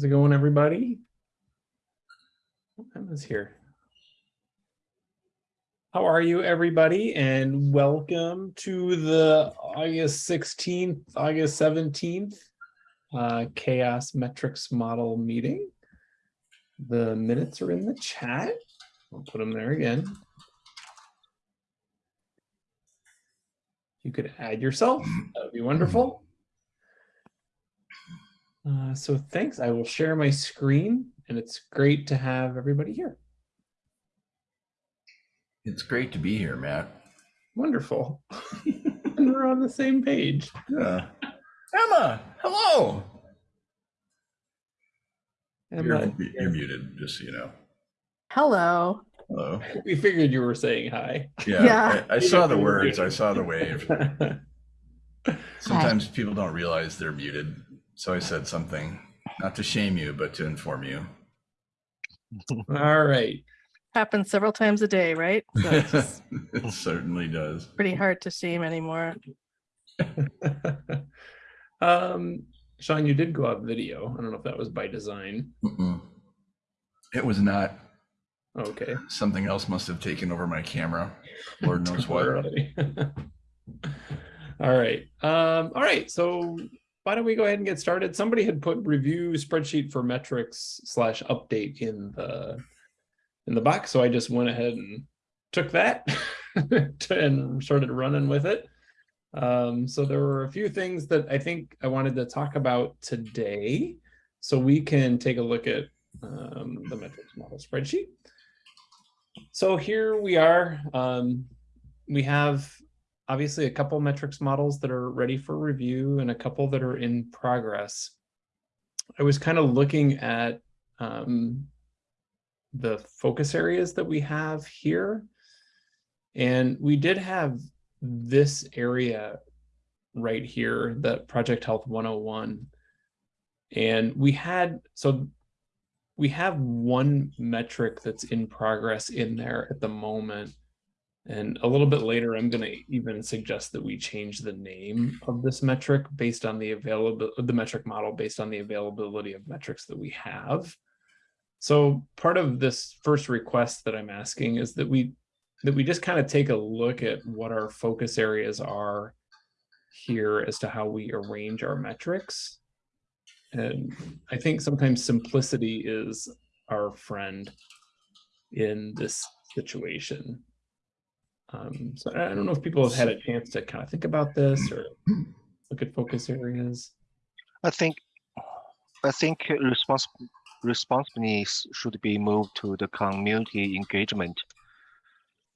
How's it going, everybody? Emma's here. How are you, everybody? And welcome to the August 16th, August 17th uh, CHAOSS Metrics Model meeting. The minutes are in the chat. I'll put them there again. You could add yourself. That would be wonderful. Uh, so thanks. I will share my screen and it's great to have everybody here. It's great to be here, Matt. Wonderful. and we're on the same page. Yeah. Emma, hello. Emma, You're, you're muted, just so you know. Hello. Hello. we figured you were saying hi. Yeah, Yeah. I, I saw the words. I saw the wave. Sometimes people don't realize they're muted. So I said something, not to shame you, but to inform you. All right. Happens several times a day, right? So it's just it certainly does. pretty hard to shame anymore. um, Sean, you did go out video. I don't know if that was by design. Mm-mm. It was not. Okay. Something else must have taken over my camera. Lord knows what. All right. Um, all right. So why don't we go ahead and get started? Somebody had put review spreadsheet for metrics slash update in the in the box. So I just went ahead and took that and started running with it. Um, so there were a few things that I think I wanted to talk about today. So we can take a look at um, the metrics model spreadsheet. So here we are. Um, we have obviously a couple metrics models that are ready for review and a couple that are in progress. I was kind of looking at um, the focus areas that we have here. And we did have this area right here, the Project Health 101. And we had, so we have one metric that's in progress in there at the moment. And a little bit later, I'm going to even suggest that we change the name of this metric based on the available of the metric model based on the availability of metrics that we have. So part of this first request that I'm asking is that we that we just kind of take a look at what our focus areas are here as to how we arrange our metrics. And I think sometimes simplicity is our friend in this situation. Um, so I don't know if people have had a chance to kind of think about this or look at focus areas. I think, I think respons responsiveness should be moved to the community engagement.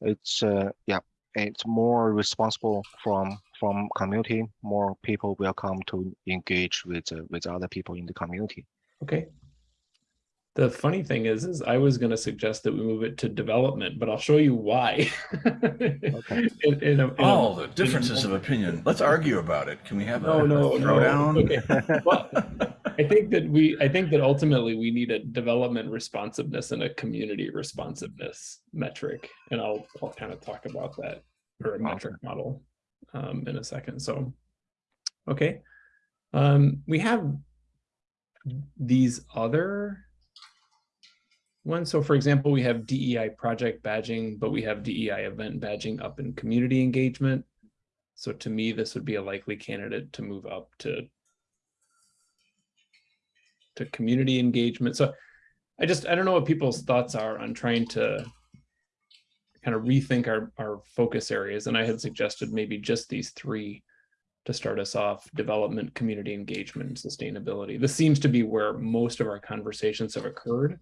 It's, uh, yeah, it's more responsible from from community. More people will come to engage with uh, with other people in the community. Okay. The funny thing is, is I was going to suggest that we move it to development, but I'll show you why. Okay. In- in a- in a- Oh, the differences of opinion. Let's argue about it. Can we have No, a no, no. throwdown? Okay. Well, I think that we, I think that ultimately we need a development responsiveness and a community responsiveness metric. And I'll, I'll kind of talk about that or a metric model um, in a second. So, okay. Um, we have these other ones. So for example, we have DEI project badging, but we have DEI event badging up in community engagement. So to me, this would be a likely candidate to move up to to community engagement. So I just, I don't know what people's thoughts are on trying to kind of rethink our, our focus areas. And I had suggested maybe just these three to start us off, development, community engagement, and sustainability. This seems to be where most of our conversations have occurred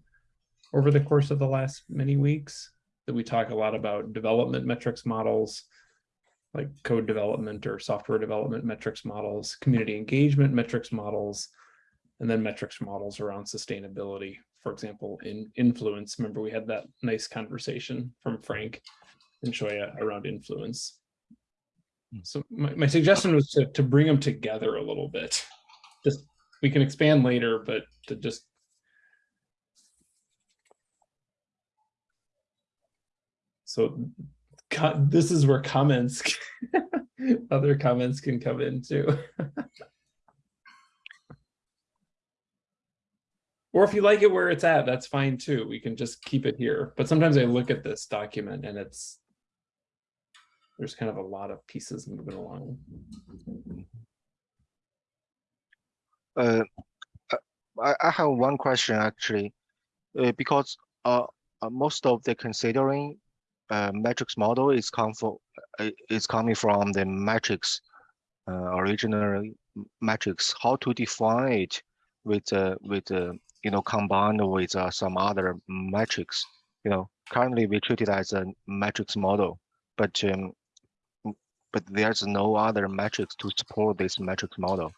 over the course of the last many weeks, that we talk a lot about development metrics models, like code development or software development metrics models, community engagement metrics models, and then metrics models around sustainability. For example, in influence, remember we had that nice conversation from Frank and Shoya around influence. Hmm. So my, my suggestion was to, to bring them together a little bit. Just, we can expand later, but to just So this is where comments, other comments can come in too. Or if you like it where it's at, that's fine too. We can just keep it here. But sometimes I look at this document and it's there's kind of a lot of pieces moving along. Uh, uh, I, I have one question actually, uh, because uh, uh, most of the considering uh, matrix model is come for uh, is coming from the matrix uh, original m- matrix. How to define it with uh, with uh, you know combined with uh, some other matrix? You know, currently we treat it as a matrix model, but um, but there's no other matrix to support this matrix model.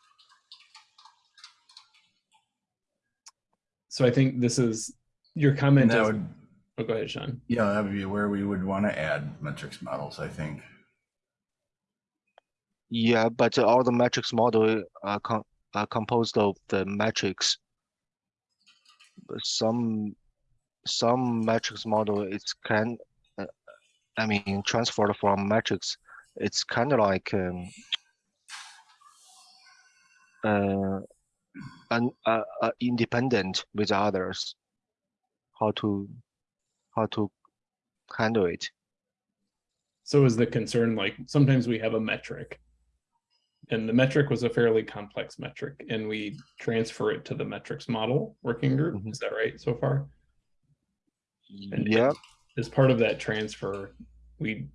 So I think this is your comment. And that is- would, oh, go ahead, Sean. yeah, that would be where we would want to add metrics models, I think. Yeah, but all the metrics model are com are composed of the metrics. Some some matrix model it's can uh, I mean transferred from metrics. It's kind of like um, uh, an uh, uh, independent with others. How to how to handle it? So is the concern like sometimes we have a metric. And the metric was a fairly complex metric and we transfer it to the metrics model working group. Mhm. Is that right so far? And Yeah. As part of that transfer, we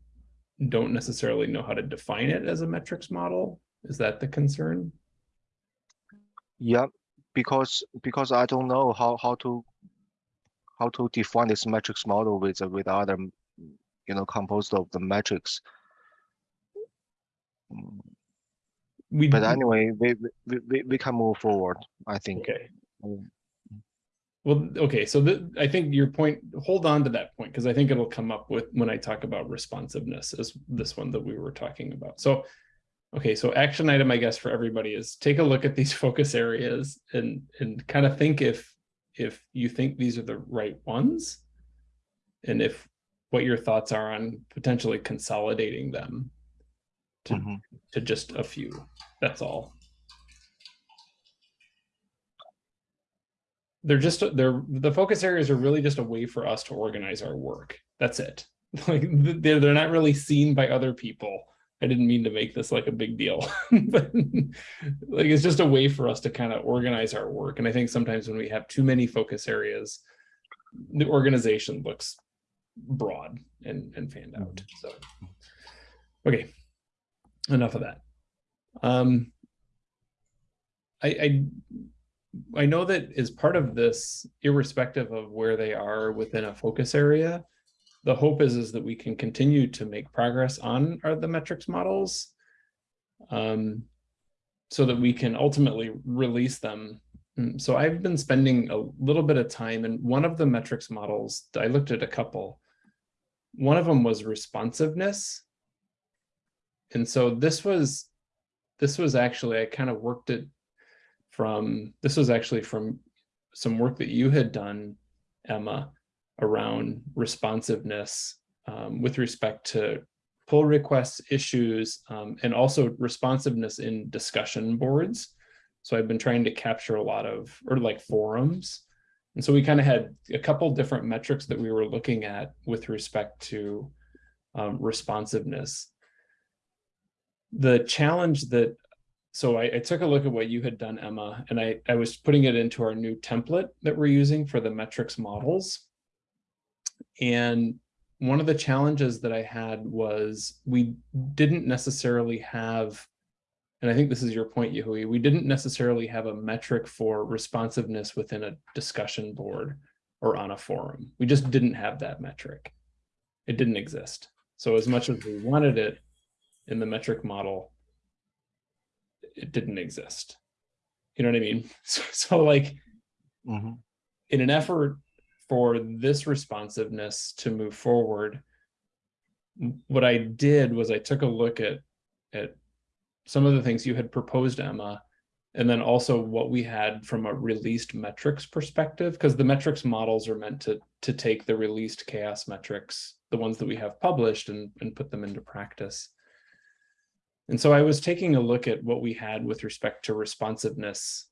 don't necessarily know how to define it as a metrics model. Is that the concern? Yeah, because because I don't know how how to how to define this matrix model with with other you know composed of the matrix. We But anyway, we we- we can move forward. I think. Okay. Well, okay, so the, I think your point, hold on to that point, because I think it'll come up with, when I talk about responsiveness, is this one that we were talking about. So, okay, so action item, I guess, for everybody is take a look at these focus areas and, and kind of think if, if you think these are the right ones. And if, what your thoughts are on potentially consolidating them to, Mhm. to just a few, that's all. they're just they're the focus areas are really just a way for us to organize our work that's it like they're, they're not really seen by other people i didn't mean to make this like a big deal but like it's just a way for us to kind of organize our work and i think sometimes when we have too many focus areas the organization looks broad and and fanned out so. Okay enough of that. Um i i I know that as part of this, irrespective of where they are within a focus area, the hope is is that we can continue to make progress on our the metrics models, um, so that we can ultimately release them. Mm, So I've been spending a little bit of time, and one of the metrics models I looked at a couple. One of them was responsiveness, and so this was this was actually I kind of worked it from this was actually from some work that you had done, Emma, around responsiveness um, with respect to pull requests, issues, um, and also responsiveness in discussion boards. So I've been trying to capture a lot of, or like forums. And so we kind of had a couple different metrics that we were looking at with respect to um, responsiveness. The challenge that so I, I took a look at what you had done, Emma, and I, I was putting it into our new template that we're using for the metrics models. And one of the challenges that I had was we didn't necessarily have, and I think this is your point, Yahui, we didn't necessarily have a metric for responsiveness within a discussion board or on a forum. We just didn't have that metric. It didn't exist. So as much as we wanted it in the metric model, it didn't exist. You know what I mean? So, so like Mhm. in an effort for this responsiveness to move forward, what I did was I took a look at at some of the things you had proposed, Emma, and then also what we had from a released metrics perspective, because the metrics models are meant to to take the released CHAOSS metrics, the ones that we have published, and, and put them into practice. And so I was taking a look at what we had with respect to responsiveness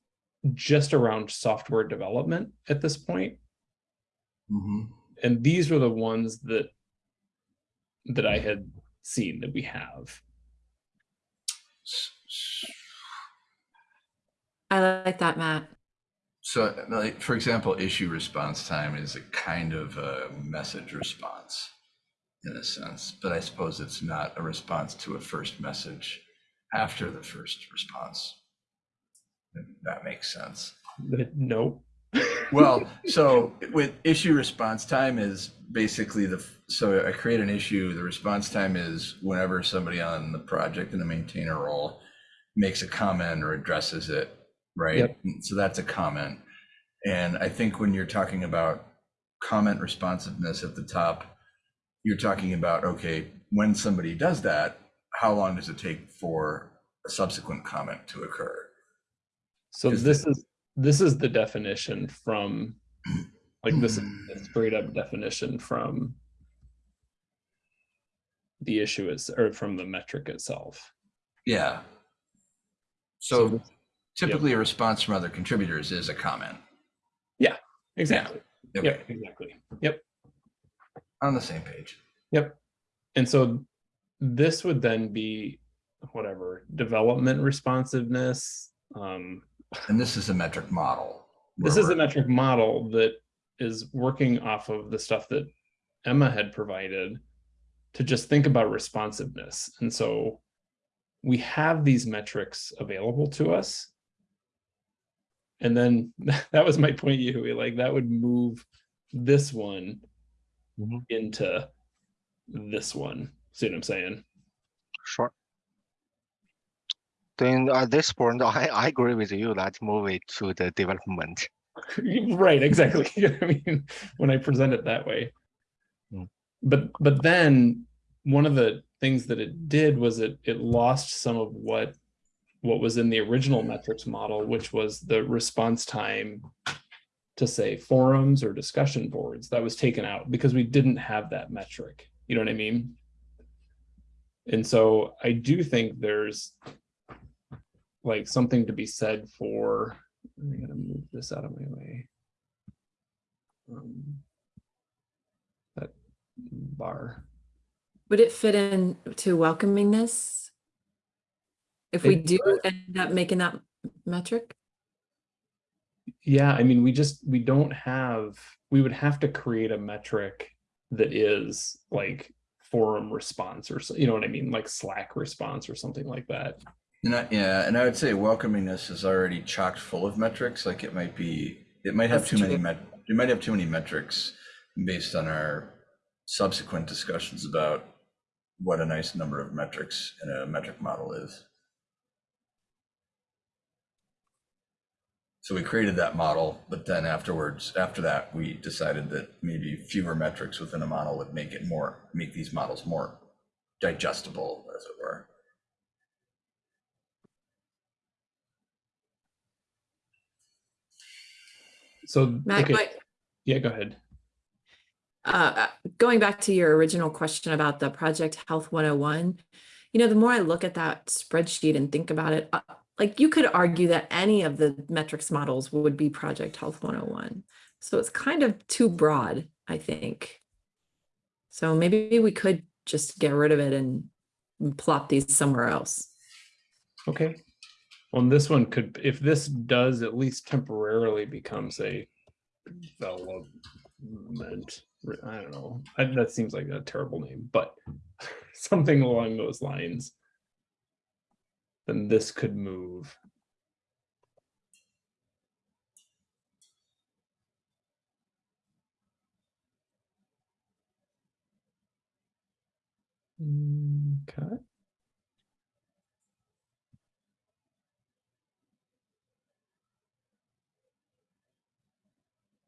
just around software development at this point. Mhm. And these were the ones that that I had seen that we have. I like that, Matt. So, like, for example, issue response time is a kind of a message response in a sense, but I suppose it's not a response to a first message after the first response. If That makes sense. That no. Well, so with issue response time is basically the, so I create an issue, the response time is whenever somebody on the project in the maintainer role makes a comment or addresses it, right? Yep. Mm, so that's a comment. And I think when you're talking about comment responsiveness at the top, you're talking about, okay, when somebody does that, how long does it take for a subsequent comment to occur? So Is this is this is the definition from like this is a straight up definition from the issue is or from the metric itself. Yeah. So So typically a response from other contributors is a comment. Yeah, exactly. Okay, Yep, exactly. Yep. on the same page. Yep. And so this would then be whatever development responsiveness. Um, And this is a metric model. this is a metric model that is working off of the stuff that Emma had provided to just think about responsiveness. And so we have these metrics available to us. And then that was my point, Yahui, like that would move this one Mhm. into this one. See what I'm saying? Sure. Then at this point, I, I agree with you. Let's move it to the development. right exactly i mean when i present it that way Mm. but but then one of the things that it did was it it lost some of what what was in the original metrics model which was the response time to say forums or discussion boards that was taken out because we didn't have that metric you know what i mean and so i do think there's like something to be said for I'm gonna move this out of my way. Um, That bar, Would it fit in to welcomingness? If we It do end up making that metric? yeah, I mean, we just, we don't have, we would have to create a metric that is like forum response or, so you know what I mean, like Slack response or something like that. And I, yeah, and I would say welcomingness is already chocked full of metrics. Like it might be, it might have That's too many met, you might have too many metrics based on our subsequent discussions about what a nice number of metrics in a metric model is. So we created that model, but then afterwards, after that, we decided that maybe fewer metrics within a model would make it more, make these models more digestible, as it were. So, Matt, okay, yeah, go ahead. uh, going back to your original question about the Project Health 101, you know, the more I look at that spreadsheet and think about it, uh, like you could argue that any of the metrics models would be Project Health 101. So it's kind of too broad, I think. So maybe we could just get rid of it and plop these somewhere else. Okay. And this one could, if this does at least temporarily becomes a development, I don't know, I- that seems like a terrible name, but something along those lines. Then this could move. Mm, Okay.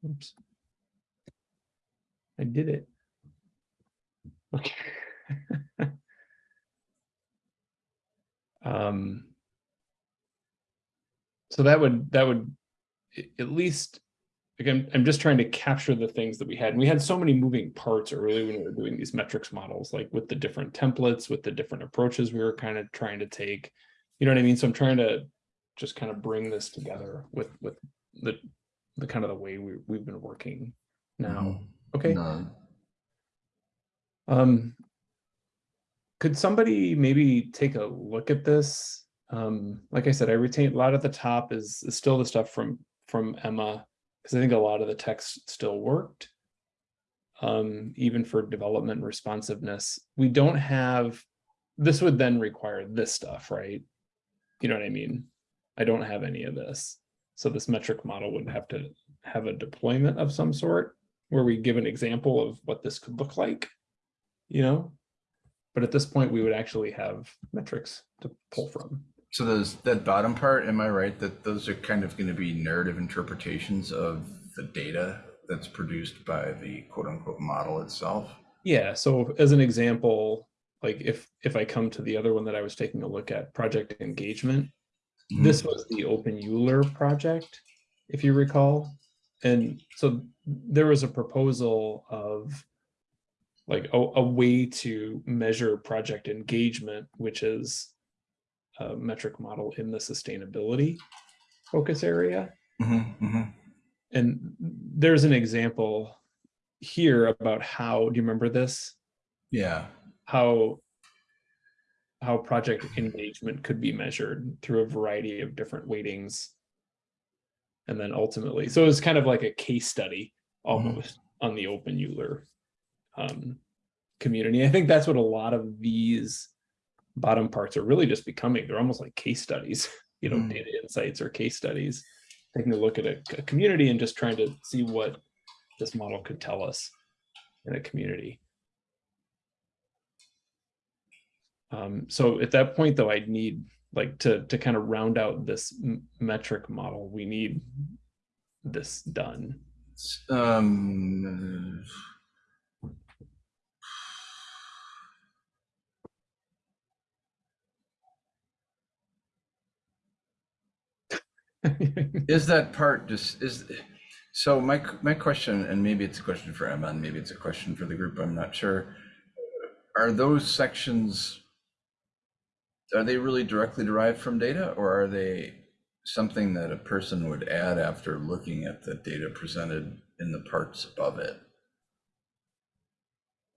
Oops. I did it. Okay. Um. So that would, that would, at least, again, I'm just trying to capture the things that we had. And we had so many moving parts early when we were doing these metrics models, like with the different templates, with the different approaches we were kind of trying to take. You know what I mean? So I'm trying to just kind of bring this together with, with the, the kind of the way we, we've been working now. Mhm. Okay. No, Um, could somebody maybe take a look at this? Um, like I said, I retained a lot at the top is, is still the stuff from, from Emma, because I think a lot of the text still worked. Um, even for development responsiveness, we don't have, this would then require this stuff, right? You know what I mean? I don't have any of this. So this metric model would have to have a deployment of some sort where we give an example of what this could look like you know? But at this point, we would actually have metrics to pull from. So those, that bottom part, am I right that those are kind of going to be narrative interpretations of the data that's produced by the quote unquote model itself? Yeah, so as an example, like if if I come to the other one that I was taking a look at, project engagement. This was the openEuler project, if you recall. And so there was a proposal of like a, a way to measure project engagement, which is a metric model in the sustainability focus area. Mhm, mhm. And there's an example here about how, do you remember this? Yeah, How how project engagement could be measured through a variety of different weightings. And then ultimately, so it's kind of like a case study almost on the openEuler um, community. I think that's what a lot of these bottom parts are really just becoming. They're almost like case studies, you know, Mm. data insights or case studies, taking a look at a, a community and just trying to see what this model could tell us in a community. Um, so at that point, though, I'd need like to to kind of round out this metric model. We need this done. Um, is that part just, is, so my, my question, and maybe it's a question for Emma, and maybe it's a question for the group, I'm not sure. Are those sections, are they really directly derived from data, or are they something that a person would add after looking at the data presented in the parts above it?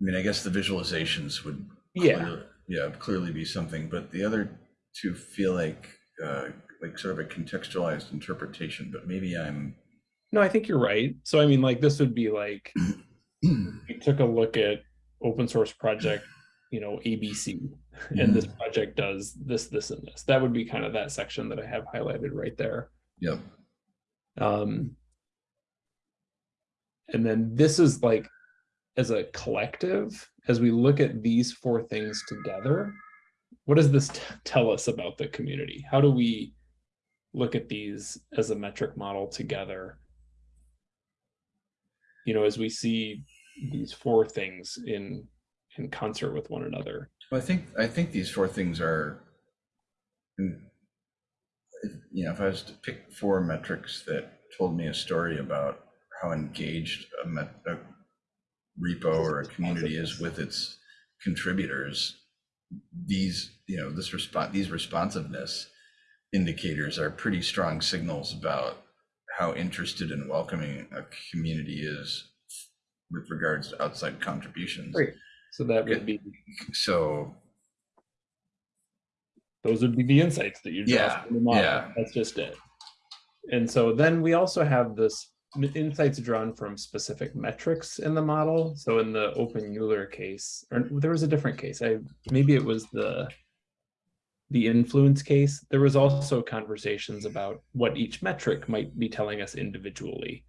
I mean, I guess the visualizations would. Yeah. clear- Yeah, clearly be something, but the other two feel like, uh, like sort of a contextualized interpretation, but maybe I'm. No, I think you're right. So I mean, like this would be like we took a look at open source project, you know, ABC, and this project does this, this, and this. That would be kind of that section that I have highlighted right there. Yeah. Um, and then this is like, as a collective, as we look at these four things together, what does this tell us about the community? How do we look at these as a metric model together? You know, as we see these four things in in concert with one another. well, I think, I think these four things are. mm, if- You know, if I was to pick four metrics that told me a story about how engaged a met, a repo or a community is with its contributors, these, you know, this response, these responsiveness indicators are pretty strong signals about how interested and welcoming a community is with regards to outside contributions. Great. So that would be So, those would be the insights that you draw Yeah, from the model. yeah. That's just it. And so then we also have this m- insights drawn from specific metrics in the model. So in the openEuler case, or there was a different case. I maybe it was the the influence case. There was also conversations about what each metric might be telling us individually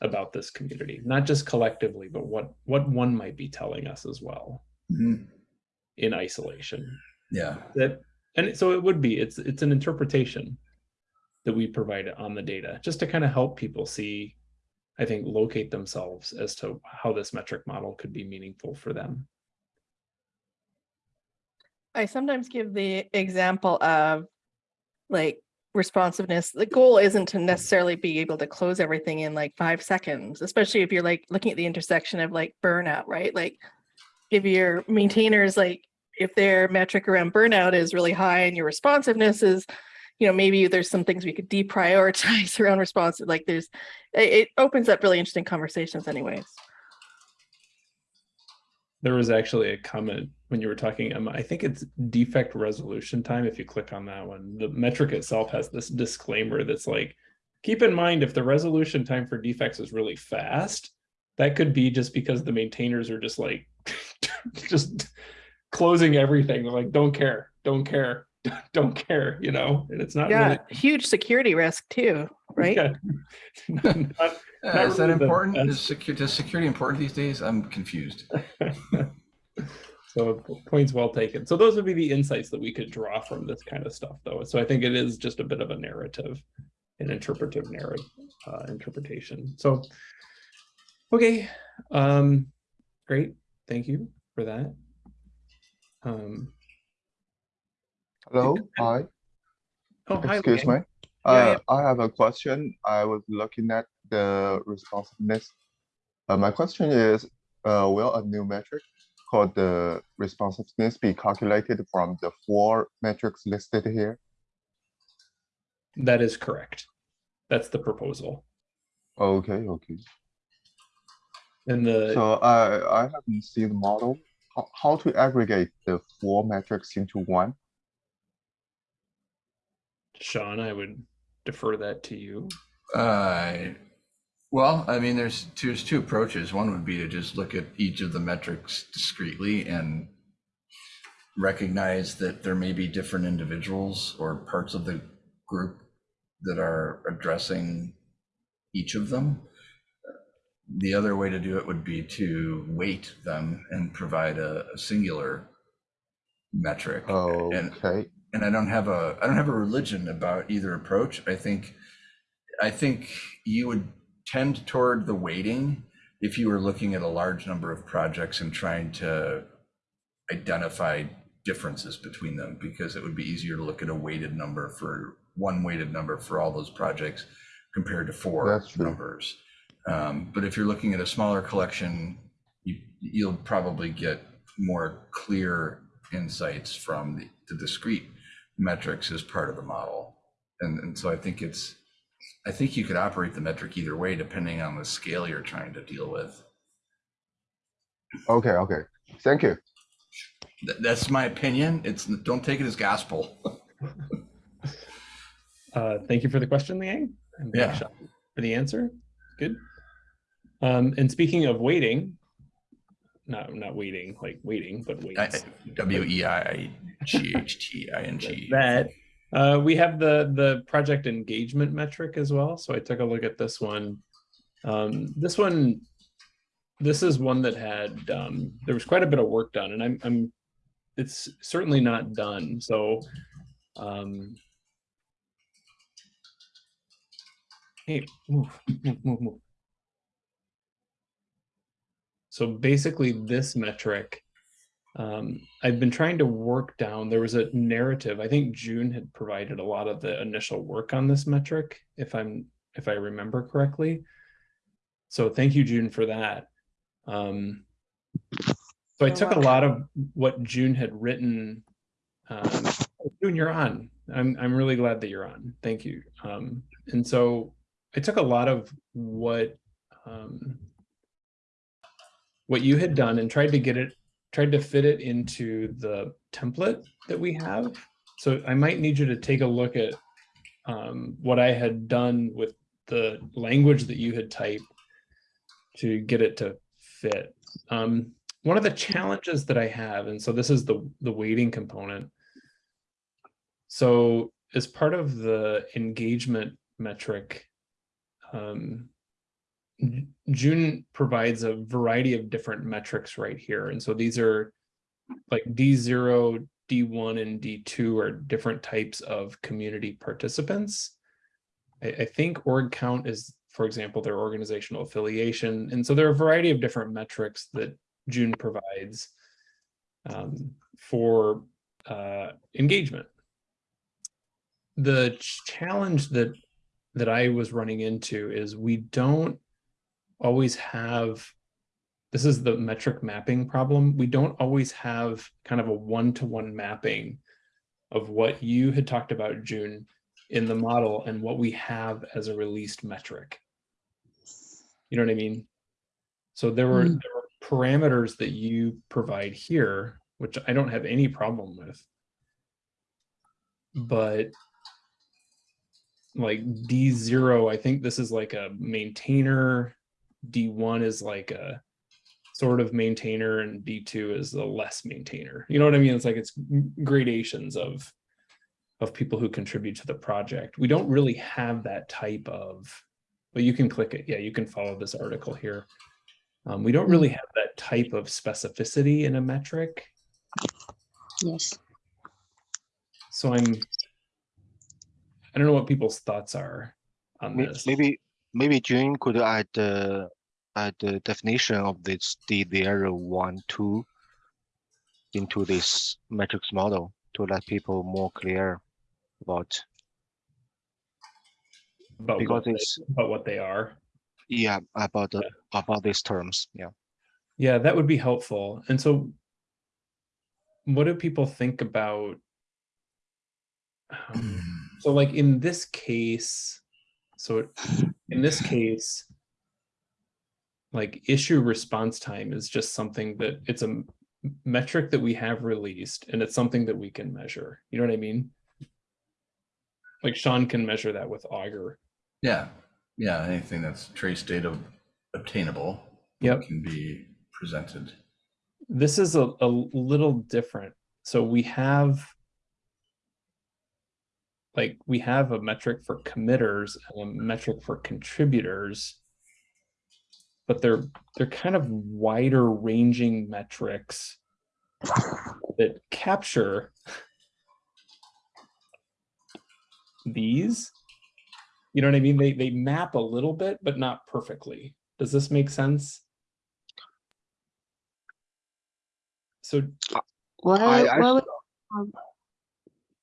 about this community, not just collectively, but what what one might be telling us as well. Mhm, in isolation. Yeah, that and so it would be it's it's an interpretation that we provide on the data just to kind of help people see i think locate themselves as to how this metric model could be meaningful for them. I sometimes give the example of like responsiveness. The goal isn't to necessarily be able to close everything in like five seconds, especially if you're like looking at the intersection of like burnout, right? Like give your maintainers like if their metric around burnout is really high and your responsiveness is, you know, maybe there's some things we could deprioritize around responsive, like there's, it opens up really interesting conversations anyways. There was actually a comment when you were talking, Emma, I think it's defect resolution time. If you click on that one, the metric itself has this disclaimer that's like, keep in mind if the resolution time for defects is really fast, that could be just because the maintainers are just like, just closing everything. They're like, don't care, don't care, don't care, you know, and it's not Yeah, really. huge security risk too, right? Yeah. Not- not- Uh, Not is that really the important? Is, best. secu- is security important these days? I'm confused. So points well taken. So those would be the insights that we could draw from this kind of stuff though. So I think it is just a bit of a narrative, an interpretive narrative, uh, interpretation. So, okay, um, great. Thank you for that. Um, Hello, hi, oh, excuse Liang. me. Yeah, Uh, I have a question. I was looking at the responsiveness. Uh, my question is, uh, will a new metric called the responsiveness be calculated from the four metrics listed here? That is correct. That's the proposal. Okay, okay. And the, So I, I haven't seen the model. How, how to aggregate the four metrics into one? Sean, I would defer that to you. Uh, well, I mean, there's two, there's two approaches. One would be to just look at each of the metrics discreetly and recognize that there may be different individuals or parts of the group that are addressing each of them. The other way to do it would be to weight them and provide a, a singular metric. And Okay, and I don't have a I don't have a religion about either approach. I think I think you would tend toward the weighting if you were looking at a large number of projects and trying to identify differences between them because it would be easier to look at a weighted number for one weighted number for all those projects compared to four numbers. Um, but if you're looking at a smaller collection, you, you'll probably get more clear insights from the, the discrete metrics as part of the model. And, and so I think it's, I think you could operate the metric either way, depending on the scale you're trying to deal with. okay, okay. Thank you. Th- That's my opinion. It's, don't take it as gospel. Uh, thank you for the question, Liang. and thanks, Yeah. For the answer. Good. Um, and speaking of waiting, not, not waiting, like waiting, but weights. W E I G H T I N G. That, uh, we have the, the project engagement metric as well. So I took a look at this one. Um, this one, this is one that had, um, there was quite a bit of work done and I'm, I'm, it's certainly not done. So, um, hey, move, move, move, move. So basically this metric, um, I've been trying to work down, there was a narrative, I think June had provided a lot of the initial work on this metric, if I'm, if I remember correctly. So thank you, June, for that. Um, so I took a lot of what June had written. Um, oh, June, you're on. I'm, I'm really glad that you're on. Thank you. Um, and so I took a lot of what, um, what you had done and tried to get it, tried to fit it into the template that we have. So I might need you to take a look at um, what I had done with the language that you had typed to get it to fit. Um, one of the challenges that I have, and so this is the, the weighting component. So as part of the engagement metric, um, June provides a variety of different metrics right here. And so these are like D0, D1, and D2 are different types of community participants. I, I think org count is, for example, their organizational affiliation. And so there are a variety of different metrics that June provides um, for uh, engagement. The challenge that that I was running into is we don't always have this is the metric mapping problem. We don't always have kind of a one-to-one mapping of what you had talked about, June, in the model and what we have as a released metric. You know what I mean? So there were, Mm. there were parameters that you provide here, which I don't have any problem with. But like D zero, I think this is like a maintainer. D one is like a sort of maintainer and D two is the less maintainer. You know what I mean? It's like it's gradations of of people who contribute to the project. We don't really have that type of, but you can click it. Yeah, you can follow this article here. Um, we don't really have that type of specificity in a metric. Yes. So I'm, I don't know what people's thoughts are on May- this. Maybe, maybe June could add the, add the definition of this D zero, one, two into this matrix model to let people more clear about, about because what they- it's, about what they are. yeah, about the, about these terms, yeah. Yeah, that would be helpful. And so what do people think about? um, So like in this case, so in this case, like issue response time is just something that it's a metric that we have released and it's something that we can measure. You know what I mean? Like Sean can measure that with Augur. Yeah, yeah, anything that's trace data obtainable. Yep. Can be presented. this is a, a little different. So we have like we have a metric for committers and a metric for contributors, but they're they're kind of wider ranging metrics that capture these. You know what I mean? They they map a little bit, but not perfectly. Does this make sense? So Well, I- well, we have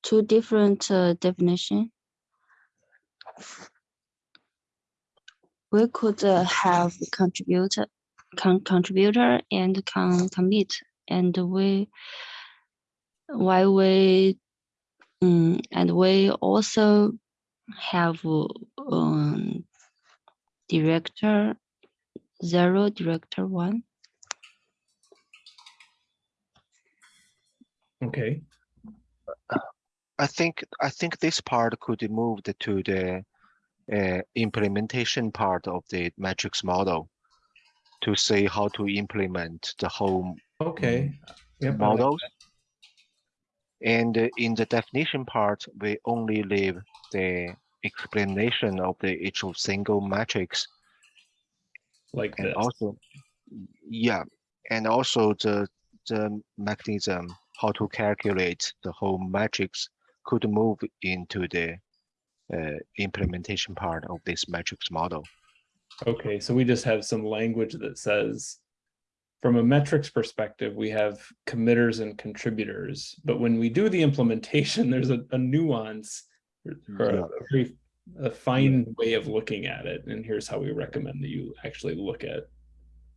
two different uh, definition. We could uh, have contributor, con contributor and con commit, and we why we um, and we also have um, director zero, director one. okay. I think, I think this part could be moved to the uh, implementation part of the matrix model to see how to implement the whole Okay. Yep, models. And in the definition part, we only leave the explanation of the each of single matrix like and this. also, yeah, and also the the mechanism how to calculate the whole matrix could move into the uh, implementation part of this metrics model. Okay, so we just have some language that says, from a metrics perspective, we have committers and contributors, but when we do the implementation, there's a, a nuance or a, Yeah. a very a fine way of looking at it, and here's how we recommend that you actually look at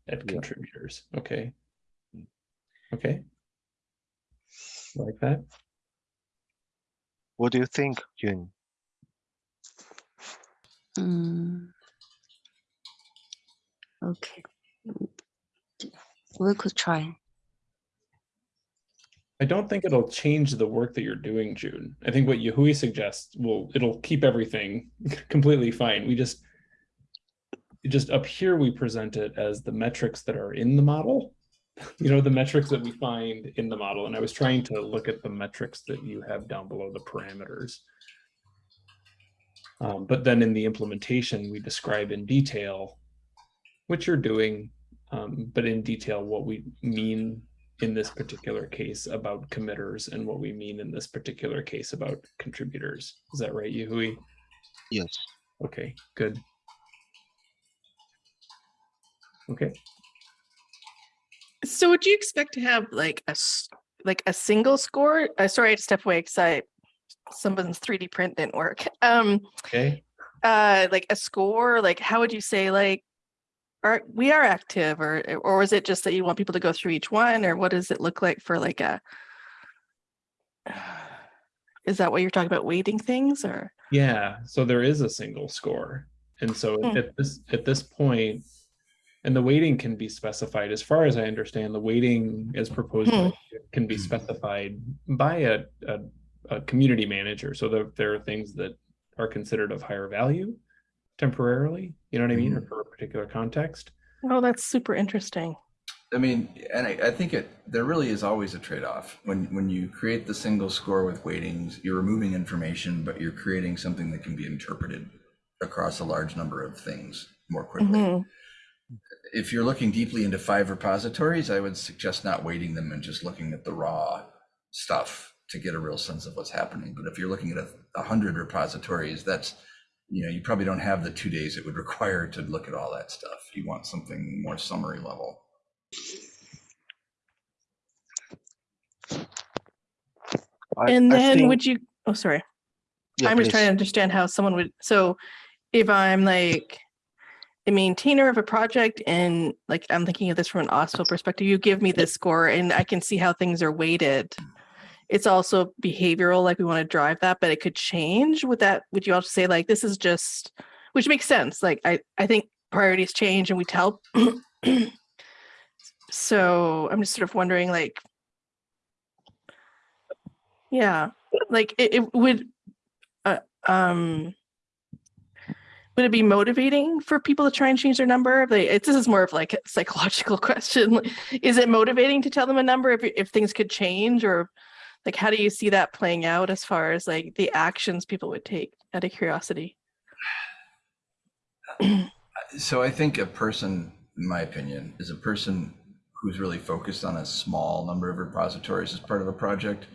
at Yeah. contributors. Okay. Okay. Like that. What do you think, Yun? Mm. Okay. Mm, We could try. I don't think it'll change the work that you're doing, June. I think what Yahui suggests will, it'll keep everything completely fine. We just, just up here, we present it as the metrics that are in the model. You know, the metrics that we find in the model. And I was trying to look at the metrics that you have down below the parameters. Um, but then in the implementation, we describe in detail what you're doing, um, but in detail what we mean in this particular case about committers and what we mean in this particular case about contributors. Is that right, Yahui? Yes. Okay, good. Okay, So would you expect to have like a, like a single score? Uh, sorry, I had to step away because I, someone's 3D print didn't work. Um, okay. uh, like a score, like how would you say like, are, we are active or, or is it just that you want people to go through each one or what does it look like for like a? Is that what you're talking about weighting things or? Yeah, so there is a single score. And so Hmm. at this, at this point, and the weighting can be specified, as far as I understand, the weighting as proposed by- hmm. can be hmm. specified by a, a, a community manager. So there, there are things that are considered of higher value temporarily, you know what I mean, or hmm. for a particular context. Oh, that's super interesting. I mean, and I, I think it, there really is always a trade-off. When, when you create the single score with weightings, you're removing information, but you're creating something that can be interpreted across a large number of things more quickly. Mhm. If you're looking deeply into five repositories, I would suggest not weighting them and just looking at the raw stuff to get a real sense of what's happening. But if you're looking at a, a hundred repositories, that's, you know, you probably don't have the two days it would require to look at all that stuff. You want something more summary level. I- And then think- would you, oh, sorry. yeah, I'm just trying to understand how someone would, so if I'm like a maintainer of a project and like, I'm thinking of this from an OSPO perspective, you give me this score and I can see how things are weighted. It's also behavioral, like we want to drive that, but it could change. Would that, would you also say like, this is just, which makes sense. Like, I, I think priorities change and we tell. So I'm just sort of wondering like, yeah, like it, it would, uh, um, would it be motivating for people to try and change their number? If this is more of like a psychological question. Is it motivating to tell them a number if, if things could change or like, how do you see that playing out as far as like the actions people would take out of curiosity? Uh, so I think a person, in my opinion, is a person who's really focused on a small number of repositories as part of a project,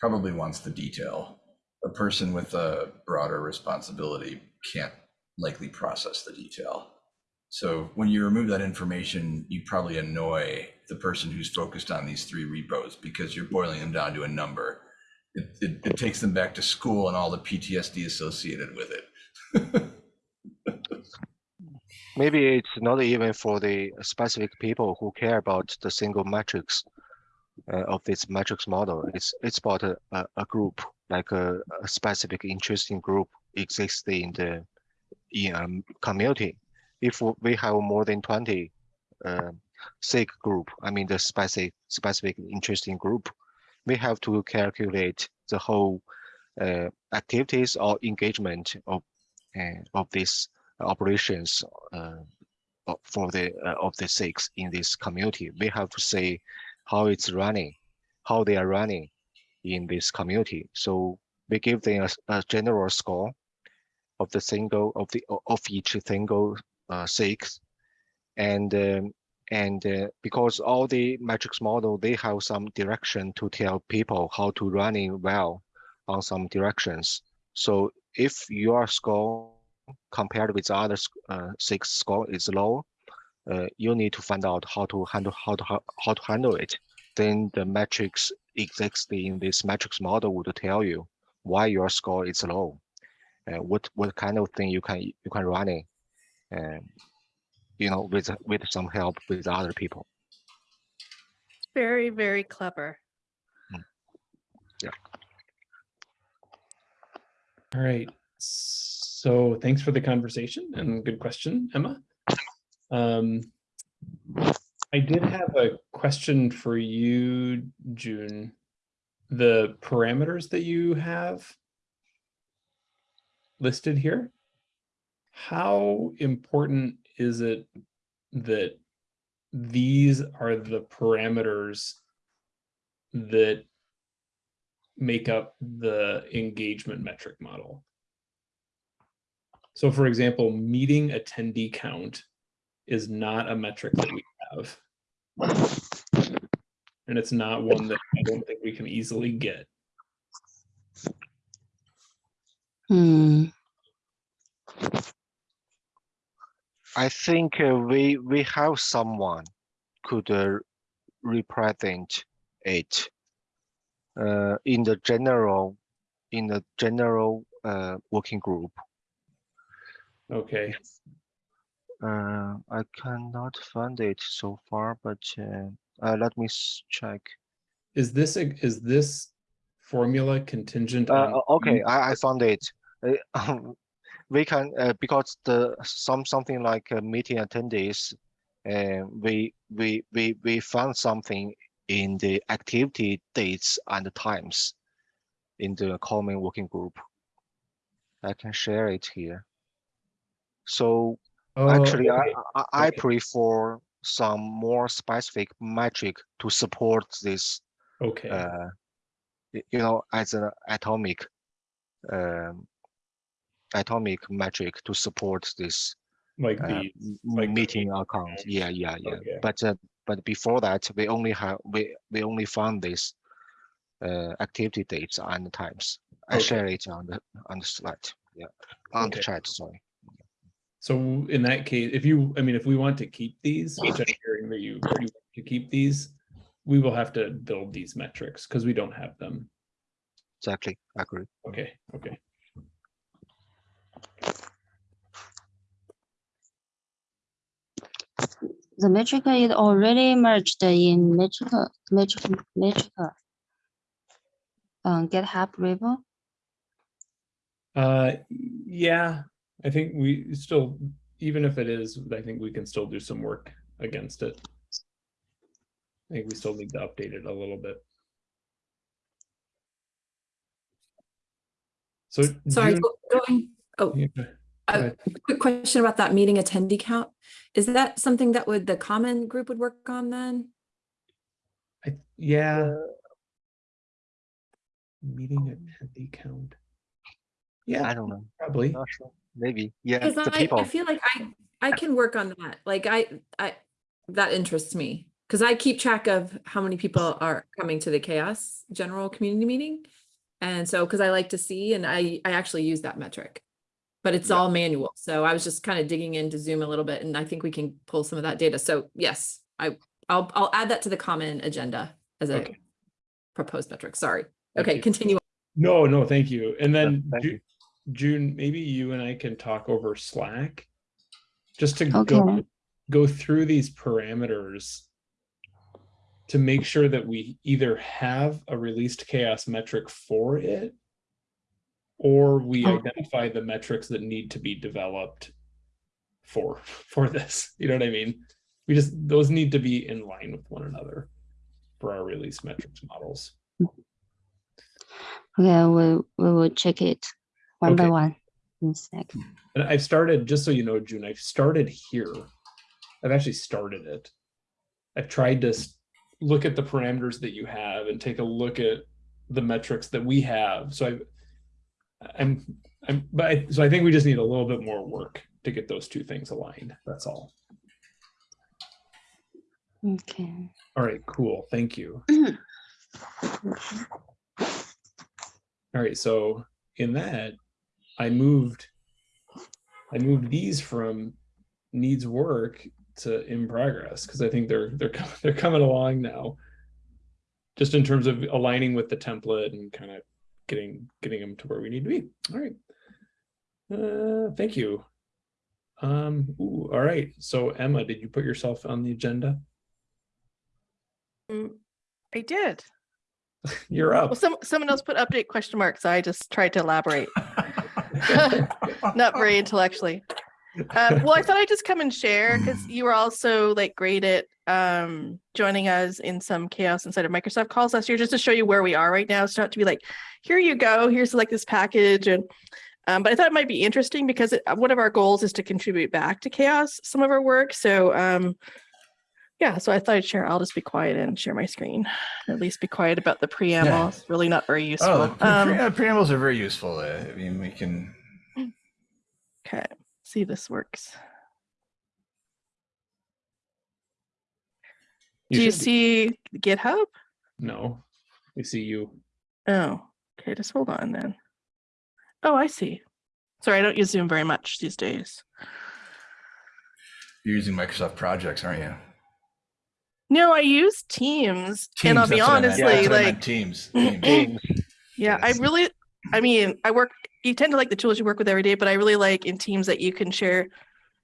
probably wants the detail. A person with a broader responsibility can't likely process the detail. So when you remove that information, you probably annoy the person who's focused on these three repos because you're boiling them down to a number. It, it, it takes them back to school and all the PTSD associated with it. Maybe it's not even for the specific people who care about the single metrics uh, of this metrics model. It's it's about a, a, group, like a, a specific interesting group exists in the in a community. If we have more than 20 uh, SIG group, I mean the specific specific interesting group, we have to calculate the whole uh, activities or engagement of uh, of these operations uh, for the uh, of the SIGs in this community. We have to say how it's running, how they are running in this community. So we give them a general score of the single of the of each single uh, SIGs, and um, and uh, because all the metrics model they have some direction to tell people how to running well on some directions. So if your score compared with other uh, SIGs score is low, uh, you need to find out how to handle how to how, how to handle it. Then the metrics existing in this metrics model would tell you why your score is low, uh, what what kind of thing you can you can run it, and you know with with some help with other people. Very, very clever. Yeah. All right. So thanks for the conversation and good question, Emma. Um, I did have a question for you, June. The parameters that you have listed here, how important is it that these are the parameters that make up the engagement metric model. So for example, meeting attendee count is not a metric that we have. And it's not one that I don't think we can easily get. Hmm. I think uh, we we have someone could uh, represent it uh, in the general in the general uh, working group. Okay, Uh, I cannot find it so far, but uh, uh, let me check. Is this, a- is this formula contingent Uh, on? o- okay, I, I found it. Uh, um, we can uh, because the some something like uh, meeting attendees, uh, we we we we found something in the activity dates and times in the common working group. I can share it here. So Oh, actually, I okay. I, I okay. prefer some more specific metric to support this Okay, uh, you know, as an atomic, um, atomic metric to support this like uh, the, m- like meeting meeting account. Yeah, yeah, yeah. Okay. But uh, but before that, we only have we we only found this uh, activity dates and times. I share it on the on the slide. Yeah, on the chat. Sorry. So in that case, if you, I mean, if we want to keep these, which I'm hearing that you, you want to keep these, we will have to build these metrics because we don't have them. Exactly. I agree. Okay, okay. The metric is already merged in metric, metric, metric. Um, GitHub repo. Uh, yeah, I think we still, even if it is, I think we can still do some work against it. I think we still need to update it a little bit. So. Sorry, June- going, oh, Yeah, go a quick question about that meeting attendee count. Is that something that would, the common group would work on then? I, yeah. Meeting attendee count. Yeah, I don't know. probably. Not sure. Maybe. Yeah. Because I. I feel like I, I can work on that. Like I, I, that interests me. Because I keep track of how many people are coming to the CHAOSS general community meeting. And so, because I like to see, and I, I actually use that metric. But it's Yeah. all manual. So I was just kind of digging into Zoom a little bit and I think we can pull some of that data. So yes, I, I'll, I'll add that to the common agenda as a Okay. proposed metric. Sorry. Thank Okay, you. continue. No, no, thank you. And then thank Ju- you. June, maybe you and I can talk over Slack. Just to go, go through these parameters. To make sure that we either have a released CHAOSS metric for it. Or we identify the metrics that need to be developed. For, for this, you know what I mean? We just, those need to be in line with one another. For our release metrics models. Okay, we, we will check it one by one. in a sec. And I've started, just so you know, June, I've started here. I've actually started it. I've tried to look at the parameters that you have and take a look at the metrics that we have. So I've, I'm, I'm, but I, so I think we just need a little bit more work to get those two things aligned. That's all. Okay. All right, cool. Thank you. All right, so in that, I moved, I moved these from needs work to in progress because I think they're they're they're coming along now. Just in terms of aligning with the template and kind of getting getting them to where we need to be. All right. Uh, thank you. Um, ooh, all right. So Emma, did you put yourself on the agenda? Mm, I did. You're up. Well, some, someone else put update question mark, so I just tried to elaborate. Not very intellectually. Um, well, I thought I'd just come and share because you were also like great at um, joining us in some CHAOSS inside of Microsoft calls last year, just to show you where we are right now. So not to be like, here you go, here's like this package, and um, but I thought it might be interesting because it, one of our goals is to contribute back to CHAOSS some of our work. So um, yeah, so I thought I'd share. I'll just be quiet and share my screen. At least be quiet about the preamble. It's really not very useful. Oh, pre- um, uh, preambles are very useful. uh, I mean, we can. Okay, see if this works. Do you should be- see GitHub? No, we see you. Oh, okay, just hold on then. Oh, I see. Sorry, I don't use Zoom very much these days. You're using Microsoft projects, aren't you? No, I use Teams, Teams and I'll be that's what I honestly, That's what I meant, like, Teams. Teams. yeah, I really, I mean, I work, you tend to like the tools you work with every day, but I really like in Teams that you can share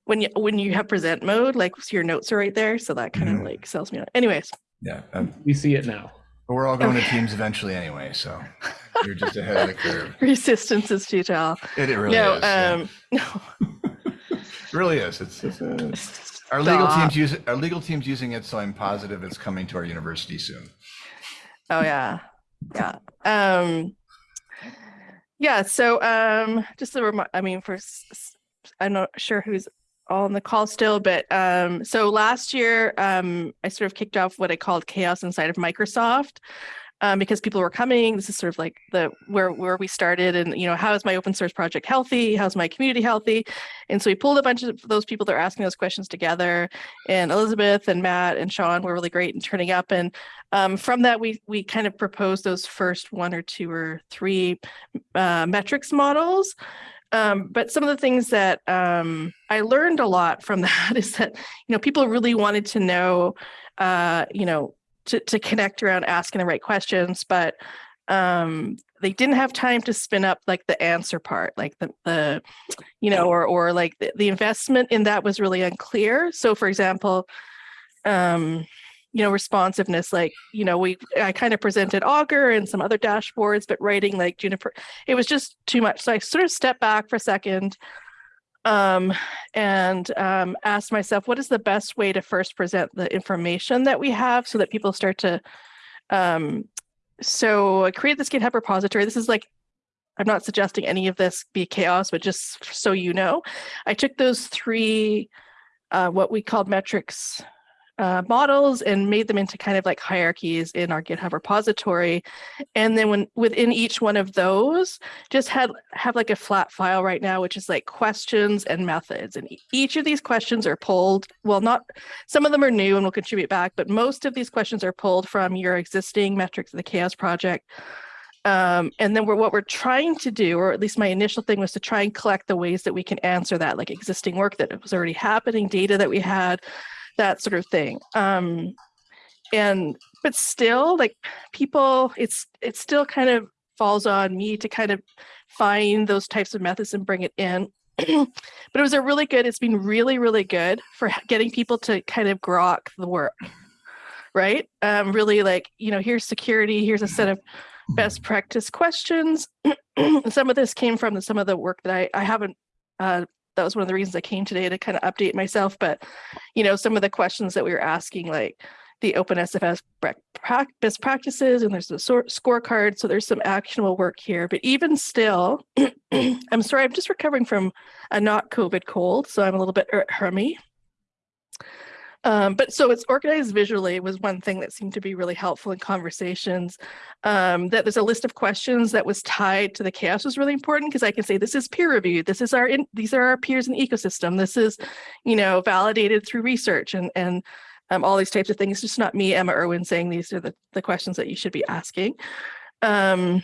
when you when you have present mode, like so your notes are right there, so that kind of Mhm. like sells me on. Anyways, Yeah, um, We see it now. but we're all going to Teams eventually anyway, so you're just ahead of the curve. resistance is futile. It, it really no, is. yeah. um, no. It really is. It's, it's uh, our legal teams use our legal team's using it, so I'm positive it's coming to our university soon. Oh yeah, yeah. Um, yeah. So um, just a remi- I mean, for I'm not sure who's all on the call still, but um, so last year um, I sort of kicked off what I called CHAOSS inside of Microsoft. Um, because people were coming, this is sort of like the where where we started, and you know, how is my open source project healthy? How's my community healthy? And so we pulled a bunch of those people that are asking those questions together, and Elizabeth and Matt and Sean were really great in turning up. And um, from that, we we kind of proposed those first one or two or three uh, metrics models. Um, but some of the things that um, I learned a lot from that is that you know people really wanted to know, uh, you know, to to connect around asking the right questions, but um they didn't have time to spin up like the answer part like the the you know or or like the, the investment in that was really unclear. So for example um you know responsiveness like you know we i kind of presented augur and some other dashboards but writing like Jupyter it was just too much. So i sort of stepped back for a second um and um asked myself what is the best way to first present the information that we have so that people start to um so i created this github repository. This is like i'm not suggesting any of this be CHAOSS but just so you know i took those three uh, what we called metrics uh, models and made them into kind of like hierarchies in our GitHub repository. And then when within each one of those, just had have like a flat file right now, which is like questions and methods. And each of these questions are pulled. Well, not some of them are new and will contribute back, but most of these questions are pulled from your existing metrics of the CHAOSS project. Um, and then we're, what we're trying to do, or at least my initial thing was to try and collect the ways that we can answer that, like existing work that was already happening, data that we had, that sort of thing. Um, and but still, like people, it's it still kind of falls on me to kind of find those types of methods and bring it in. but it was a really good. It's been really really good for getting people to kind of grok the work, right? Um, really like you know, here's security. Here's a set of best practice questions. some of this came from some of the work that I, I haven't, uh, that was one of the reasons I came today to kind of update myself. But, you know, some of the questions that we were asking, like the OpenSSF bre- prac- best practices, and there's a scorecard. So there's some actionable work here. But even still, I'm sorry, I'm just recovering from a not COVID cold. So I'm a little bit er- hermy. Um, but so it's organized visually was one thing that seemed to be really helpful in conversations. Um, that there's a list of questions that was tied to the CHAOSS was really important because I can say this is peer reviewed, this is our in, these are our peers in the ecosystem, this is you know validated through research and and um, all these types of things. It's just not me, Emma Irwin, saying these are the, the questions that you should be asking. Um,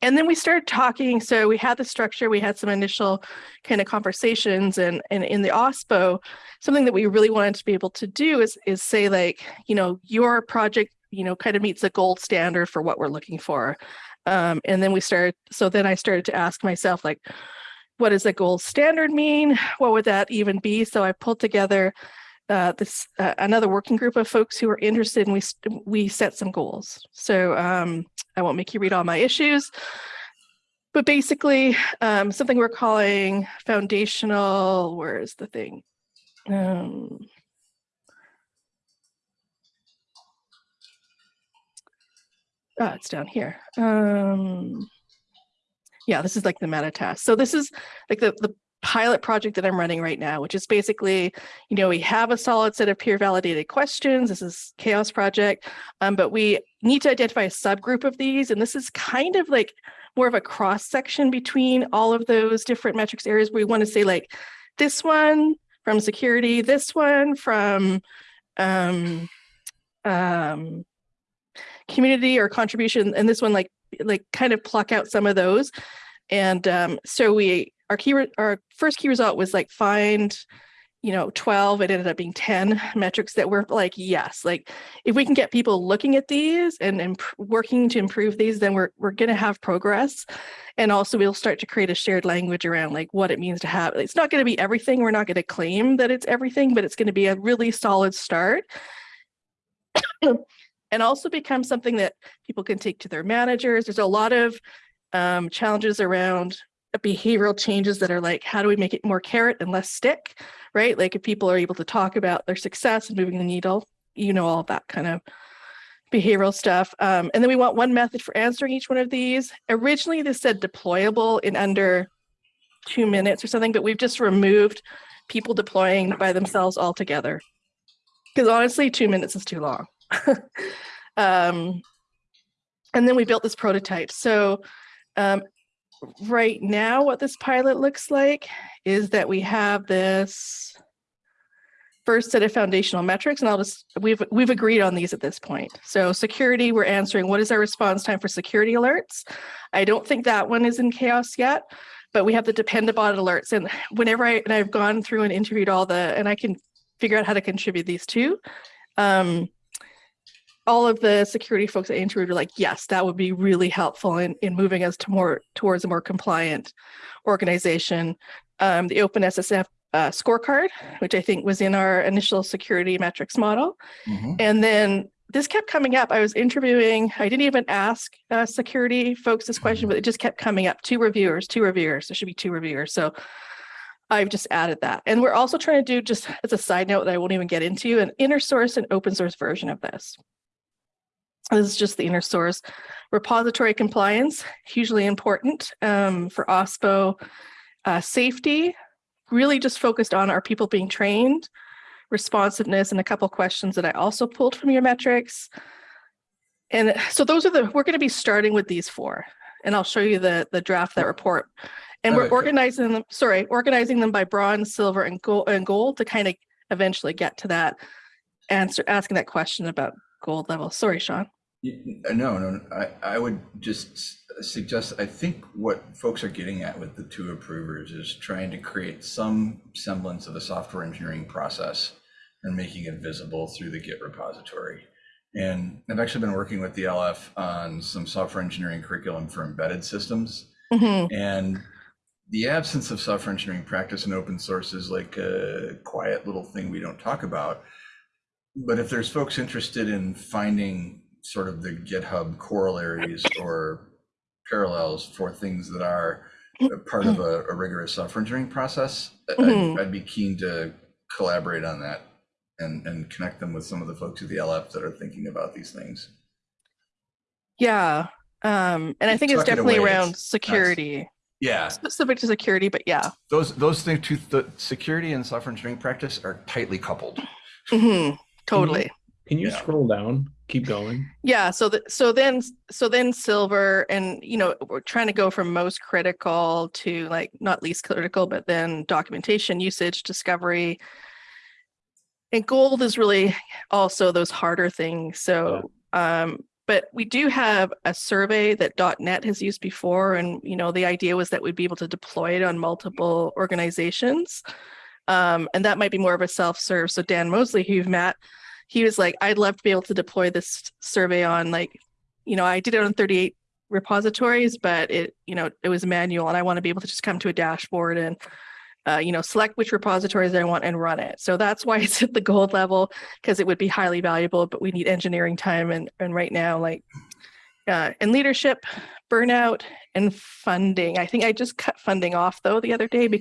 and then we started talking. So we had the structure, we had some initial kind of conversations, and and in the OSPO, something that we really wanted to be able to do is is say like, you know, your project, you know, kind of meets the gold standard for what we're looking for. Um, and then we started. So then I started to ask myself like, what does the gold standard mean? What would that even be? So I pulled together uh, this uh, another working group of folks who are interested and we we set some goals. So um, i won't make you read all my issues but basically um, something we're calling foundational where is the thing? Um, ah, it's down here. Um, yeah this is like the meta task. So this is like the the pilot project that I'm running right now, which is basically, you know, we have a solid set of peer validated questions. This is CHAOSS Project, um, but we need to identify a subgroup of these. And this is kind of like more of a cross section between all of those different metrics areas we want to say like this one from security, this one from um, um, community or contribution, and this one like like kind of pluck out some of those. And um, so we our key our first key result was like find you know, 12, it ended up being 10 metrics that were like, yes, like if we can get people looking at these and, working to improve these, then we're, we're going to have progress. And also we'll start to create a shared language around like what it means to have, it's not going to be everything. We're not going to claim that it's everything, but it's going to be a really solid start. and also become something that people can take to their managers. There's a lot of um, challenges around behavioral changes that are like, how do we make it more carrot and less stick, right? Like if people are able to talk about their success and moving the needle, you know, all that kind of behavioral stuff. Um, and then we want one method for answering each one of these. Originally, this said deployable in under two minutes or something, but we've just removed people deploying by themselves altogether. Because honestly, two minutes is too long. um, and then we built this prototype. So um, right now, what this pilot looks like is that we have this first set of foundational metrics, and I'll just, we've, we've agreed on these at this point. So security, we're answering what is our response time for security alerts? I don't think that one is in CHAOSS yet, but we have the Dependabot alerts. And whenever I, and I've gone through and interviewed all the, and I can figure out how to contribute these too. Um, all of the security folks at interviewed were like, yes, that would be really helpful in, in moving us to more towards a more compliant organization. Um, the OpenSSF uh, scorecard, which I think was in our initial security metrics model. Mhm. And then this kept coming up. I was interviewing, I didn't even ask uh, security folks this question, but it just kept coming up. Two reviewers, two reviewers. There should be two reviewers. So I've just added that. And we're also trying to do just as a side note that I won't even get into an inner source and open source version of this. This is just the inner source. Repository compliance, hugely important um, for OSPO. Uh, safety, really just focused on are people being trained, responsiveness, and a couple questions that I also pulled from your metrics. And so those are the, we're going to be starting with these four, and I'll show you the, the draft that report. And we're Okay. organizing them, sorry, organizing them by bronze, silver, and gold, and gold to kind of eventually get to that answer, asking that question about gold level. Sorry, Sean. Uh, No, no, I, I would just suggest, I think what folks are getting at with the two approvers is trying to create some semblance of a software engineering process and making it visible through the Git repository. And I've actually been working with the LF on some software engineering curriculum for embedded systems. Mhm. And the absence of software engineering practice in open source is like a quiet little thing we don't talk about. But if there's folks interested in finding sort of the GitHub corollaries or parallels for things that are part of a, a rigorous software engineering process, I- Mhm. I'd, I'd be keen to collaborate on that and, and connect them with some of the folks at the LF that are thinking about these things. Yeah. Um, and I think it's Tuck it definitely away, around it's- security, Yeah, specific to security, but yeah. those those things, two, the security and software engineering practice are tightly coupled. Mhm, Totally. Can you Yeah. scroll down? Keep going. Yeah, so the, so then so then silver and you know we're trying to go from most critical to like not least critical, but then documentation, usage, discovery. And gold is really also those harder things. So um but we do have a survey that .NET has used before and you know the idea was that we'd be able to deploy it on multiple organizations. Um, and that might be more of a self-serve. So Dan Moseley, who you've met, he was like, I'd love to be able to deploy this survey on like, you know, I did it on 38 repositories, but it, you know, it was manual and I want to be able to just come to a dashboard and, uh, you know, select which repositories I want and run it. So that's why it's at the gold level because it would be highly valuable, but we need engineering time. And, and right now, like, uh, in leadership, burnout and funding. I think I just cut funding off though the other day because